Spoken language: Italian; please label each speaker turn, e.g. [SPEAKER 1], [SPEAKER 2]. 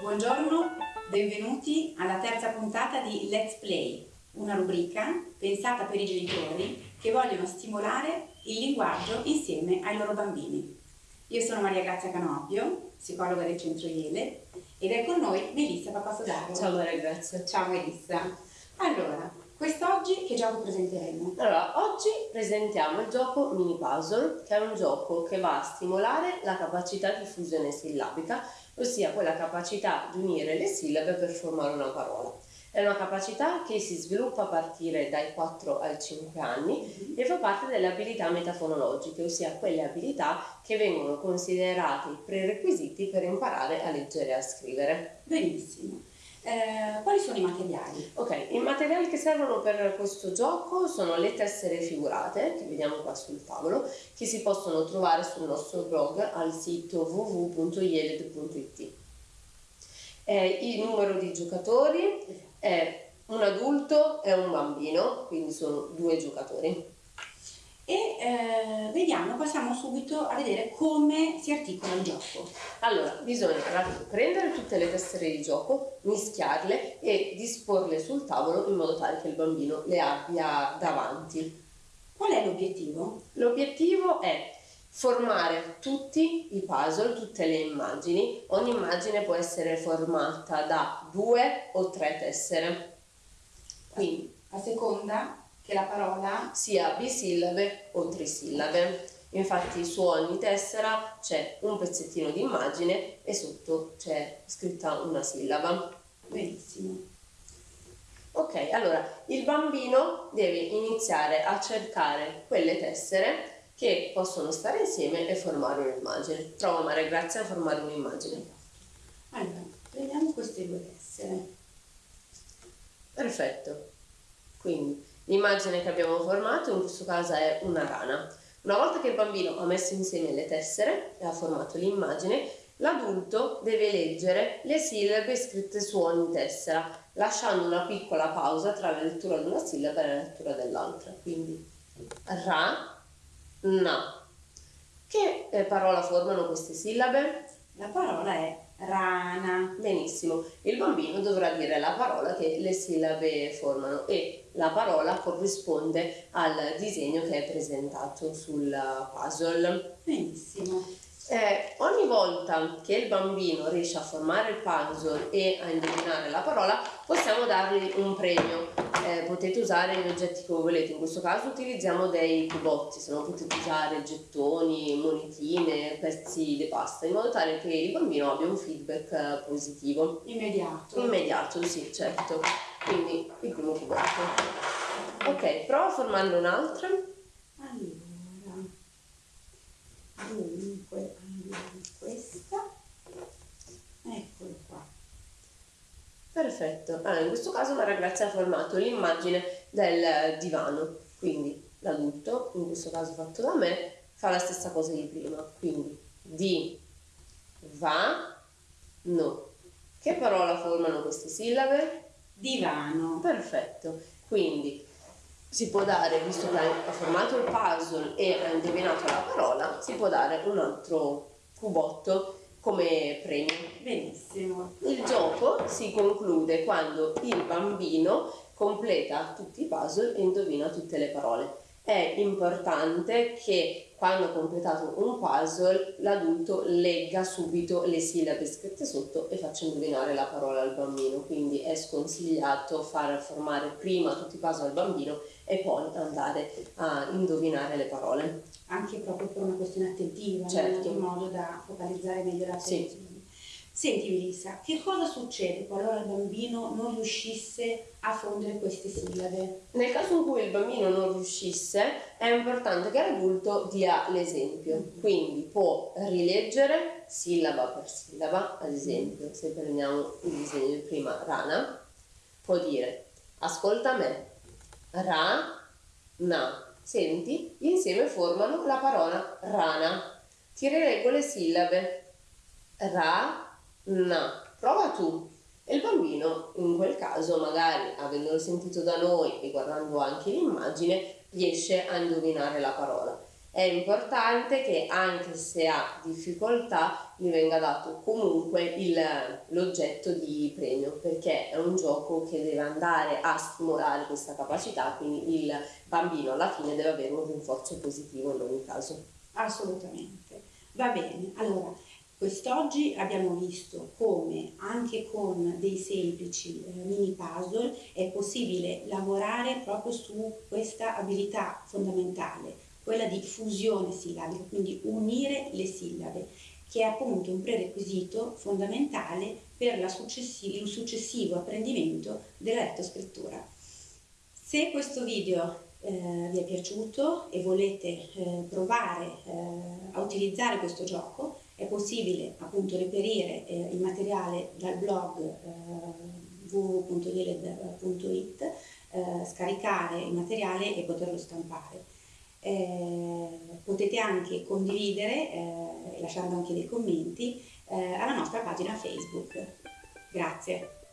[SPEAKER 1] Buongiorno, benvenuti alla terza puntata di Let's Play, una rubrica pensata per i genitori che vogliono stimolare il linguaggio insieme ai loro bambini. Io sono Maria Grazia Canopio, psicologa del Centro Iele, ed è con noi Melissa Papasodaro.
[SPEAKER 2] Ciao Maria Grazia.
[SPEAKER 1] Ciao Melissa. Allora, quest'oggi che gioco presenteremo?
[SPEAKER 2] Allora, oggi presentiamo il gioco Mini Puzzle, che è un gioco che va a stimolare la capacità di fusione sillabica, ossia quella capacità di unire le sillabe per formare una parola. È una capacità che si sviluppa a partire dai 4 ai 5 anni e fa parte delle abilità metafonologiche, ossia quelle abilità che vengono considerate i prerequisiti per imparare a leggere e a scrivere.
[SPEAKER 1] Benissimo. Eh, quali sono i materiali?
[SPEAKER 2] Ok, i materiali che servono per questo gioco sono le tessere figurate, che vediamo qua sul tavolo, che si possono trovare sul nostro blog al sito www.yeled.it. Eh, il numero di giocatori è un adulto e un bambino, quindi sono due giocatori.
[SPEAKER 1] E eh, vediamo, passiamo subito a vedere come si articola il gioco.
[SPEAKER 2] Allora, bisogna prendere tutte le tessere di gioco, mischiarle e disporle sul tavolo in modo tale che il bambino le abbia davanti.
[SPEAKER 1] Qual è l'obiettivo?
[SPEAKER 2] L'obiettivo è formare tutti i puzzle, tutte le immagini. Ogni immagine può essere formata da due o tre tessere.
[SPEAKER 1] Quindi, a seconda che la parola
[SPEAKER 2] sia bisillabe o trisillabe. Infatti su ogni tessera c'è un pezzettino di immagine e sotto c'è scritta una sillaba.
[SPEAKER 1] Benissimo.
[SPEAKER 2] Ok, allora il bambino deve iniziare a cercare quelle tessere che possono stare insieme e formare un'immagine. Prova Maria Grazia a formare un'immagine.
[SPEAKER 1] Allora, prendiamo queste due tessere.
[SPEAKER 2] Perfetto. Quindi l'immagine che abbiamo formato in questo caso è una rana. Una volta che il bambino ha messo insieme le tessere e ha formato l'immagine, l'adulto deve leggere le sillabe scritte su ogni tessera, lasciando una piccola pausa tra la lettura di una sillaba e la lettura dell'altra. Quindi ra, No. Che eh, parola formano queste sillabe?
[SPEAKER 1] La parola è rana.
[SPEAKER 2] Benissimo. Il bambino dovrà dire la parola che le sillabe formano e la parola corrisponde al disegno che è presentato sul puzzle.
[SPEAKER 1] Benissimo.
[SPEAKER 2] Eh, ogni volta che il bambino riesce a formare il puzzle e a indovinare la parola, possiamo dargli un premio. Eh, potete usare gli oggetti che volete, in questo caso utilizziamo dei cubotti, se no potete usare gettoni, monetine, pezzi di pasta, in modo tale che il bambino abbia un feedback eh, positivo.
[SPEAKER 1] Immediato.
[SPEAKER 2] Immediato, sì, certo. Quindi il primo cubotto. Ok, prova a formarne un altro.
[SPEAKER 1] Allora dunque andiamo questa eccolo qua
[SPEAKER 2] perfetto. Allora, in questo caso Maria Grazia ha formato l'immagine del divano. Quindi l'adulto in questo caso fatto da me fa la stessa cosa di prima. Quindi di va no. Che parola formano queste sillabe?
[SPEAKER 1] divano.
[SPEAKER 2] Perfetto. Quindi si può dare, visto che ha formato il puzzle e ha indovinato la parola, si può dare un altro cubotto come premio.
[SPEAKER 1] Benissimo.
[SPEAKER 2] Il gioco si conclude quando il bambino completa tutti i puzzle e indovina tutte le parole. È importante che quando ha completato un puzzle l'adulto legga subito le sillabe scritte sotto e faccia indovinare la parola al bambino, quindi è sconsigliato far formare prima tutti i puzzle al bambino e poi andare a indovinare le parole.
[SPEAKER 1] Anche proprio per una questione attentiva,
[SPEAKER 2] certo.
[SPEAKER 1] in modo da focalizzare meglio l'attenzione. Sì. Senti Melissa, che cosa succede qualora il bambino non riuscisse a fondere queste sillabe?
[SPEAKER 2] Nel caso in cui il bambino non riuscisse, è importante che l'adulto dia l'esempio. Quindi può rileggere sillaba per sillaba, ad esempio, se prendiamo il disegno di prima, rana, può dire ascolta me, ra, na. Senti, insieme formano la parola rana. Ti rileggo le sillabe. Ra, No, prova tu. E il bambino, in quel caso, magari avendolo sentito da noi e guardando anche l'immagine, riesce a indovinare la parola. È importante che anche se ha difficoltà gli venga dato comunque l'oggetto di premio perché è un gioco che deve andare a stimolare questa capacità, quindi il bambino alla fine deve avere un rinforzo positivo in ogni caso.
[SPEAKER 1] Assolutamente. Va bene, allora quest'oggi abbiamo visto come anche con dei semplici eh, mini puzzle è possibile lavorare proprio su questa abilità fondamentale quella di fusione sillabica, quindi unire le sillabe, che è appunto un prerequisito fondamentale per successi- il successivo apprendimento della lettoscrittura. Se questo video eh, vi è piaciuto e volete eh, provare eh, a utilizzare questo gioco, è possibile appunto reperire eh, il materiale dal blog eh, www.yeled.it, eh, scaricare il materiale e poterlo stampare. Eh, potete anche condividere, eh, lasciando anche dei commenti, eh, alla nostra pagina Facebook. Grazie.